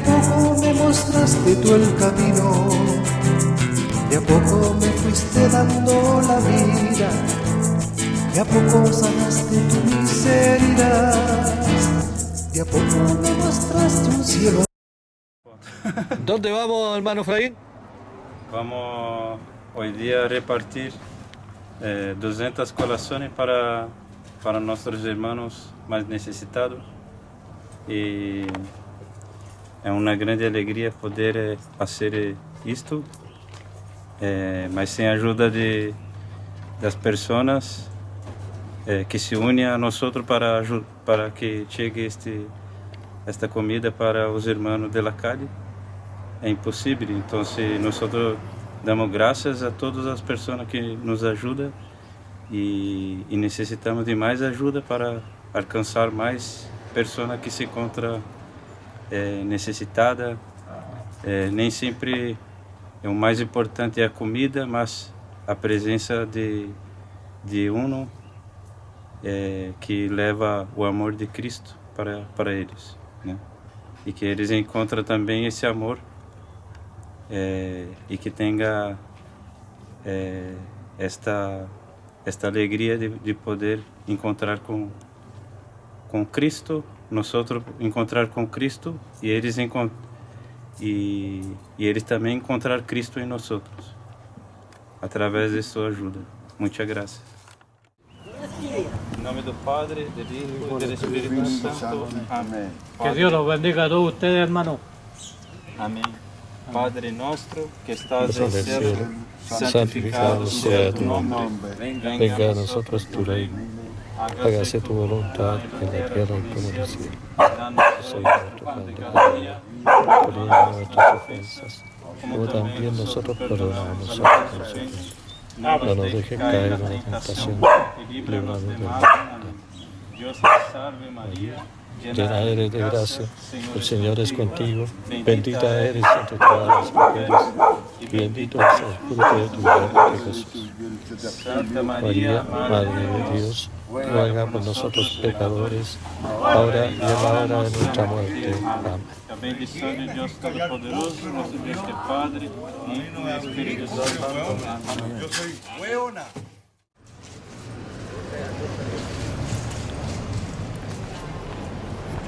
a poco me mostraste tú el camino, de a poco me fuiste dando la vida, de a poco sanaste tu miseria, de a poco me mostraste un cielo. ¿Dónde vamos, hermano Fraín? Vamos hoy día a repartir eh, 200 colaciones para, para nuestros hermanos más necesitados. Y é uma grande alegria poder eh, fazer eh, isto, eh, mas sem a ajuda de, das pessoas eh, que se unem a nós para, para que chegue este, esta comida para os irmãos de la é impossível. Então, nós damos graças a todas as pessoas que nos ajudam e, e necessitamos de mais ajuda para alcançar mais pessoas que se encontram é, necessitadas. É, nem sempre é o mais importante é a comida, mas a presença de, de um é, que leva o amor de Cristo para, para eles. Né? E que eles encontram também esse amor é, e que tenha é, esta esta alegria de, de, poder encontrar com com Cristo, nós encontrar com Cristo e eles e, e eles também encontrar Cristo em nós através de sua ajuda. Muita graça. Em nome do Padre, do Hijo e do Espírito Santo. Amém. Que Deus os bendiga a todos ustedes, hermano. Amém. Padre nuestro que estás en el cielo, santificado sea tu nombre. Venga a nosotros tu reino. Hágase tu voluntad en la tierra como en el cielo. Soy nuestro día. Perdona nuestras ofensas, como también nosotros perdonamos a los ofensores. No nos dejes caer en la tentación, líbranos del mal. Dios te salve María llena eres de gracia, el Señor es contigo, bendita eres entre todas las mujeres, y bendito es el fruto de tu vientre Jesús. Santa María, Madre de Dios, ruega por nosotros pecadores, ahora y en la hora de nuestra muerte. Amén. La bendición de Dios Todopoderoso, nuestro Dios que Padre, Hijo y Espíritu Santo. Amén.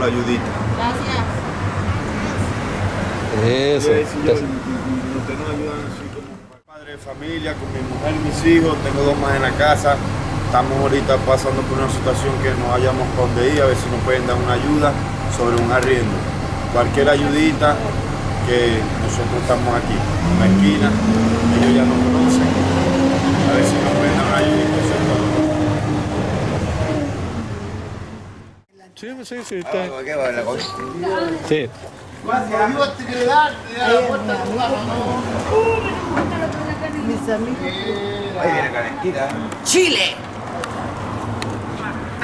la ayudita. Gracias. Eso. Yo, usted nos ayudan así como padre de familia, con mi mujer y mis hijos, tengo dos más en la casa. Estamos ahorita pasando por una situación que no hayamos con dónde ir, a ver si nos pueden dar una ayuda sobre un arriendo. Cualquier ayudita que nosotros estamos aquí, en la esquina, ellos ya nos conocen, a ver si nos pueden dar una ayudita. Sí, sí, sí. Está. ¿Qué va la cosa? Sí. Mis amigos. Ahí viene calentita. Chile.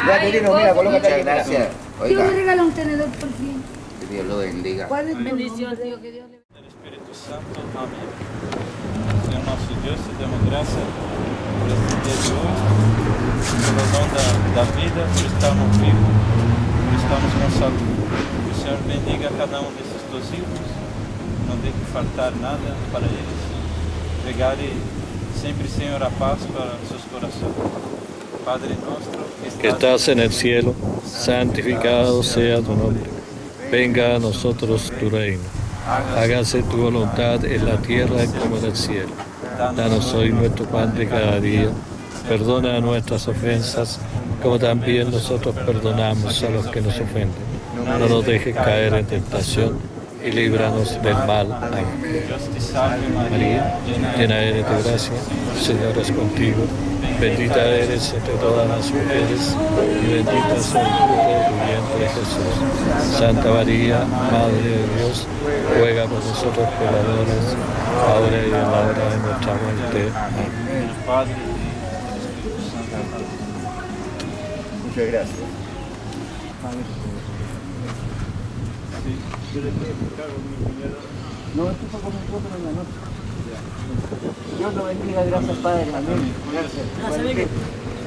Ya, Quirino, mira, colócate ahí. Gracias. Yo me regalo un tenedor por fin. Que Dios lo bendiga. ¿Cuál es tu bendición, tío? Que Dios le del Espírito Santo. Amém. Senhor nosso Deus, te damos graça por este da, da vida, por estarmos vivos, por estarmos com saúde. Que o Senhor bendiga cada um desses teus hijos, não deixe faltar nada para eles. Regale sempre, Senhor, a paz para seus corações. Padre nuestro Que estás en el cielo, santificado sea tu nombre. Venga a nosotros tu reino. Hágase tu voluntad en la tierra como en el cielo. Danos hoy nuestro pan de cada día. Perdona nuestras ofensas, como también nosotros perdonamos a los que nos ofenden. No nos dejes caer en tentación y líbranos del mal. Amén. María, llena eres de gracia, el Señor es contigo. Bendita eres entre todas las mujeres y bendito es el fruto de tu vientre Jesús. Santa María, Madre de Dios, ruega por nosotros pecadores, ahora y en la hora de nuestra muerte. Amén. Muchas gracias. Sí, yo le estoy explicando mi cuñado. No, esto fue con mi esposo en la noche. Dios lo bendiga, gracias Padre. Amén. Gracias.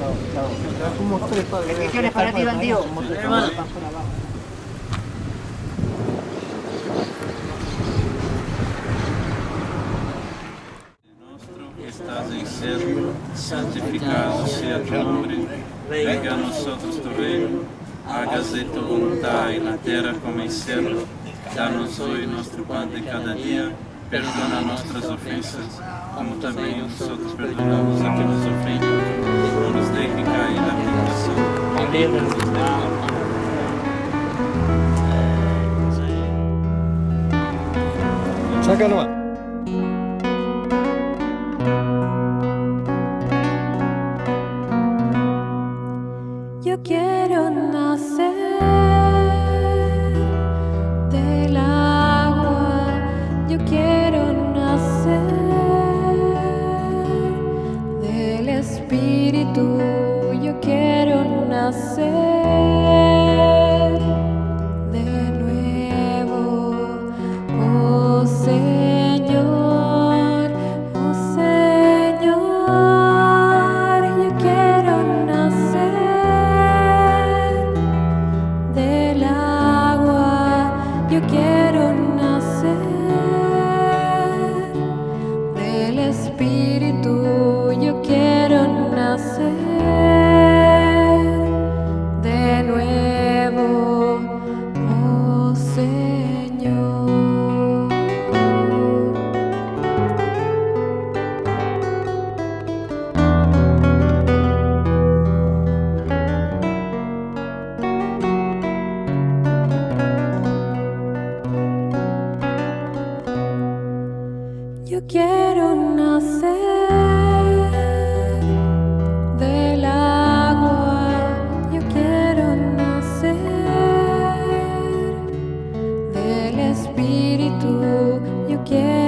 Chao, chao. Como tres padres. Bendiciones para ti, bandido. Hermano. Estás en ser santificado sea tu nombre venga a nosotros tu reino, hágase tu voluntad en la tierra como en cielo. Danos hoy nuestro pan de cada día, perdona nuestras ofensas, como también nosotros perdonamos a quienes nos ofenden. No nos deje caer en la tentación, y líbranos. Yo forget.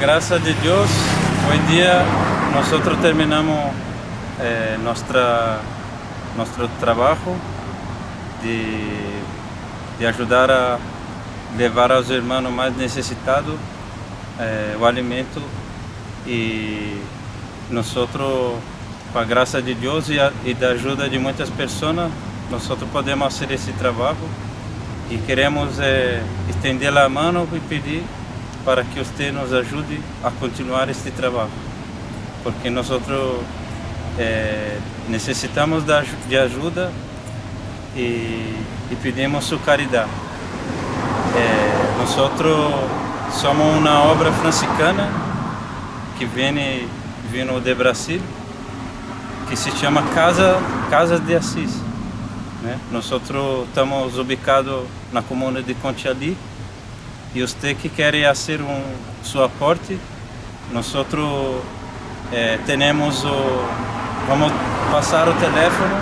Gracia de Dios, hoy día nosotros terminamos eh, nuestra, nuestro trabajo de, de ayudar a levar aos irmãos mais necessitados eh, o alimento. E nós, com a graça de Deus e, a, e da ajuda de muitas pessoas, nós podemos fazer esse trabalho e queremos eh, estender a mão e pedir para que você nos ajude a continuar este trabalho, porque nós eh, necessitamos de ajuda e, pedimos sua caridade. Eh, nós somos uma obra franciscana que vem vindo de Brasil, que se chama Casa Casas de Assis. Né? Nós estamos ubicados na comuna de Contiali e você que quer fazer um seu aporte, nós eh, temos o vamos passar o telefone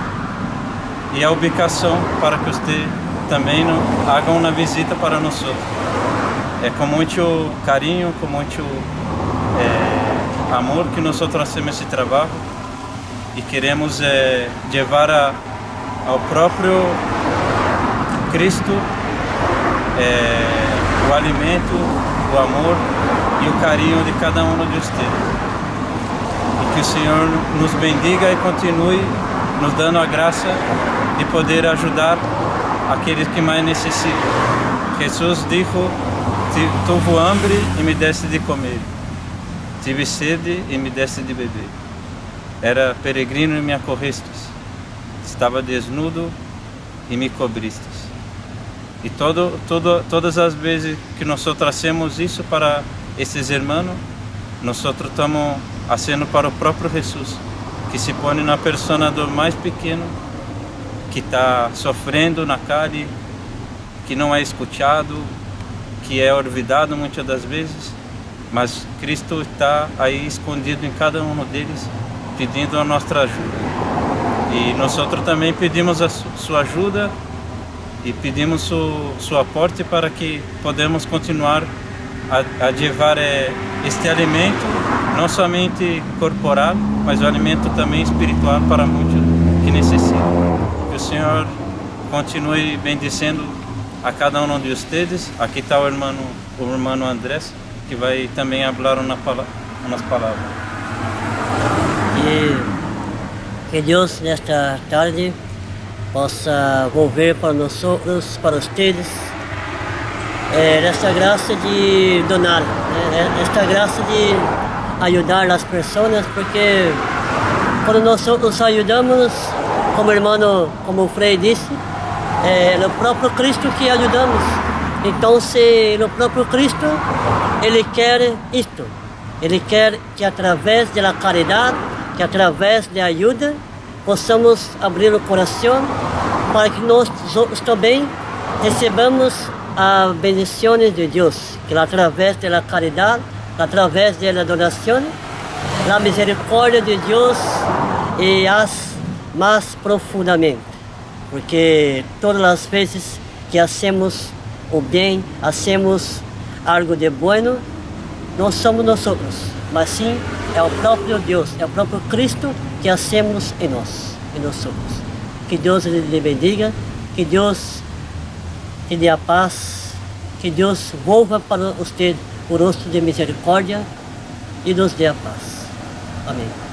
e a ubicação para que você também haga uma visita para nós. é com muito carinho, com muito é, amor que nós fazemos esse trabalho e queremos é, levar a, ao próprio Cristo é, o alimento, o amor e o carinho de cada um de vocês. E que o Senhor nos bendiga e continue nos dando a graça de poder ajudar aqueles que mais necessitam. Jesus disse, tive hambre e me deste de comer, tive sede e me deste de beber. Era peregrino e me acorrestes, estava desnudo e me cobristes. E todo, todo, todas as vezes que nós trazemos isso para esses irmãos, nós estamos fazendo para o próprio Jesus, que se põe na persona do mais pequeno, que está sofrendo na calle, que não é escutado, que é olvidado muitas das vezes, mas Cristo está aí escondido em cada um deles, pedindo a nossa ajuda. E nós também pedimos a sua ajuda e pedimos su, seu aporte para que podemos continuar a, a levar é, este alimento, não somente corporal, mas o alimento também espiritual para muitos que necessitam. Que o Senhor continue bendizendo a cada um de vocês. Aqui está o irmão, o irmão Andrés, que vai também falar uma, umas palavras. E que Deus nesta tarde possa volver para nós, para vocês, é, esta graça de donar, né? esta graça de ajudar as pessoas, porque quando nós nos ajudamos, como o irmão, como o Frei disse, é o próprio Cristo que ajudamos. Então, se o próprio Cristo, Ele quer isto, Ele quer que através da caridade, que através da ajuda, possamos abrir o coração para que nós também recebamos as bendições de Deus, que através da caridade, através da adoração, a misericórdia de Deus e as mais profundamente, porque todas as vezes que hacemos o bem, hacemos algo de bueno, não somos nós, mas sim é o próprio Deus, é o próprio Cristo que hacemos em nós, em nós somos. Que Deus lhe bendiga, que Deus lhe dê a paz, que Deus volva para você o rosto de misericórdia e nos dê a paz. Amém.